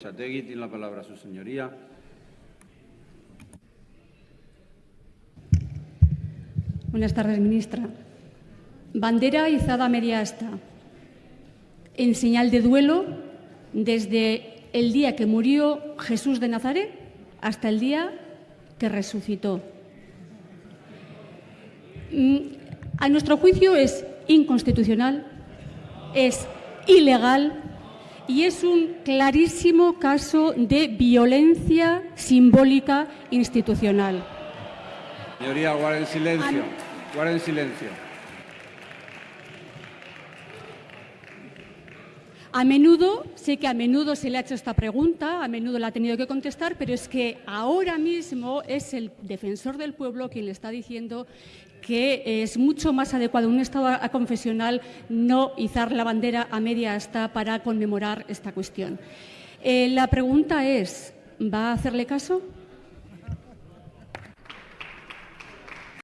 Chategui tiene la palabra su señoría. Buenas tardes, ministra. Bandera izada media asta, en señal de duelo desde el día que murió Jesús de Nazaret hasta el día que resucitó. Mm, a nuestro juicio es inconstitucional, es ilegal y es un clarísimo caso de violencia simbólica institucional. Señoría, guarden silencio. Guarden silencio. A menudo, sé que a menudo se le ha hecho esta pregunta, a menudo la ha tenido que contestar, pero es que ahora mismo es el defensor del pueblo quien le está diciendo que es mucho más adecuado un Estado confesional no izar la bandera a media asta para conmemorar esta cuestión. Eh, la pregunta es, ¿va a hacerle caso?